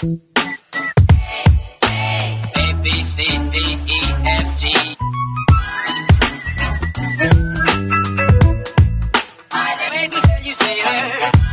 A, B, C, D, E, F, G. Wait until you see her,